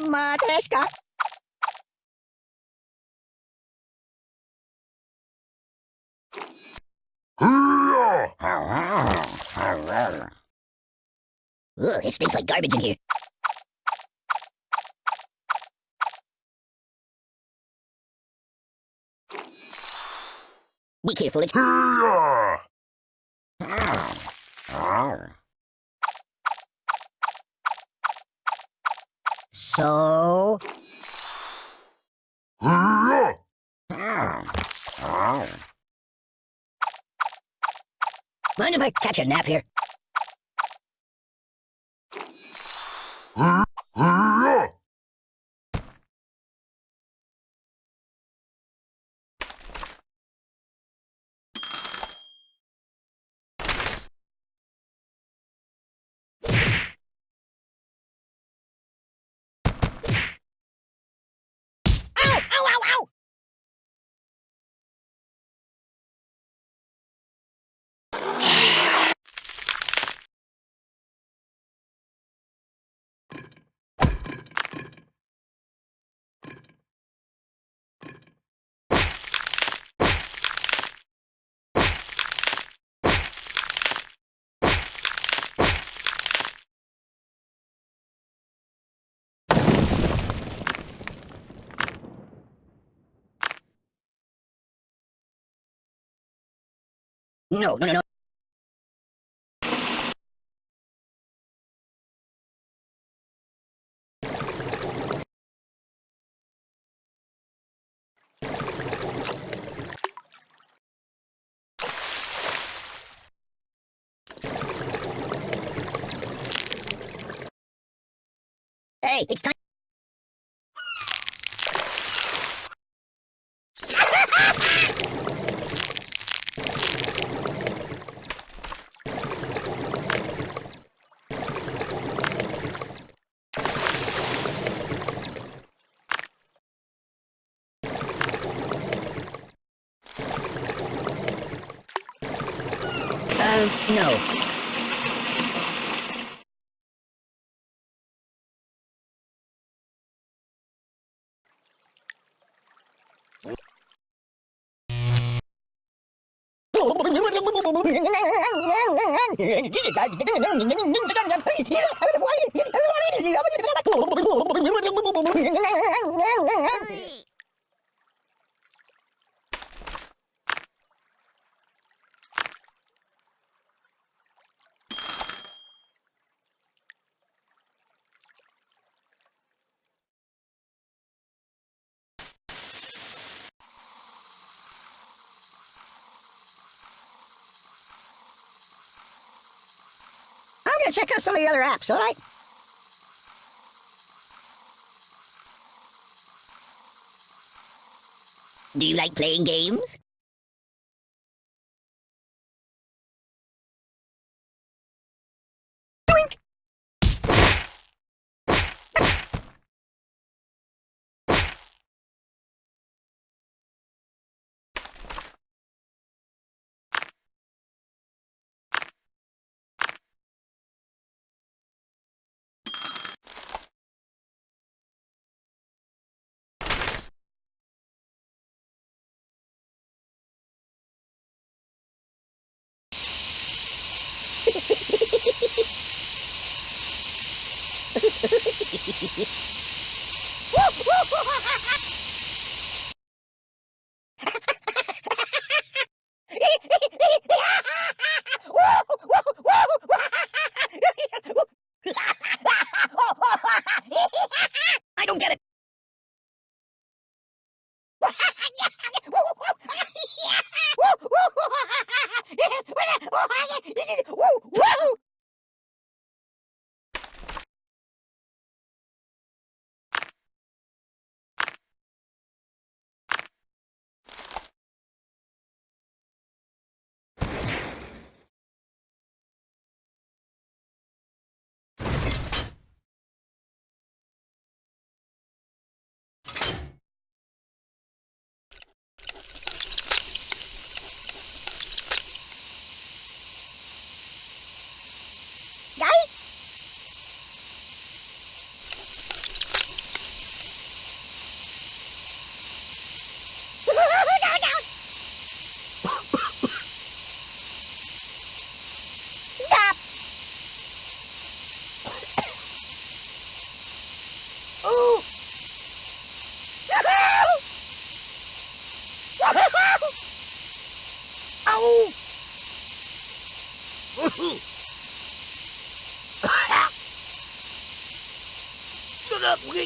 Матрешка. Ugh, it stinks like garbage in here. Be careful, it's... So... Mind if I catch a nap here? No, no, no, no. Hey, it's time. Uh, no. I'm gonna check out some of the other apps, alright? Do you like playing games? Yeah.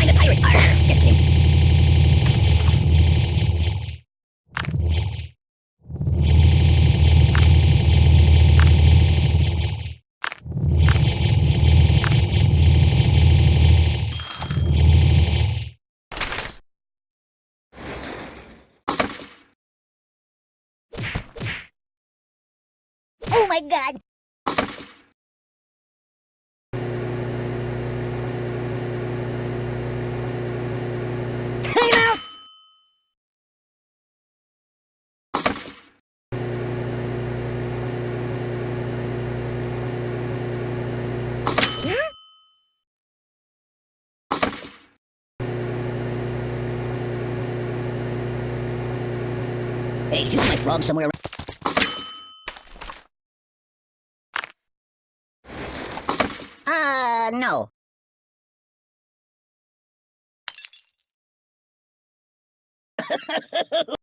I'm a pirate. Arr, just kidding. Oh my god! Hey, did you my frog somewhere? Uh, no.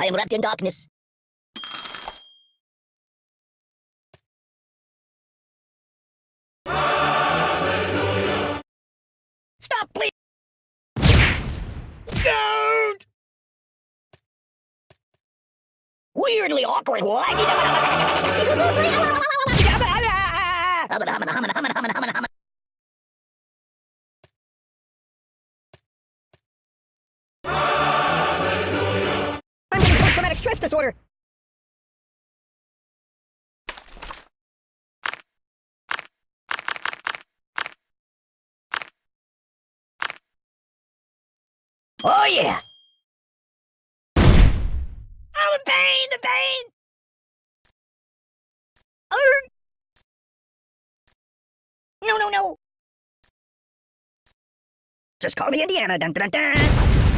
I am wrapped in darkness. Stop, please! Don't! Weirdly awkward. What? Post-traumatic. Oh yeah. Oh, the pain, the pain. Arr. No, no, no. Just call me Indiana. Dun, dun, dun, dun.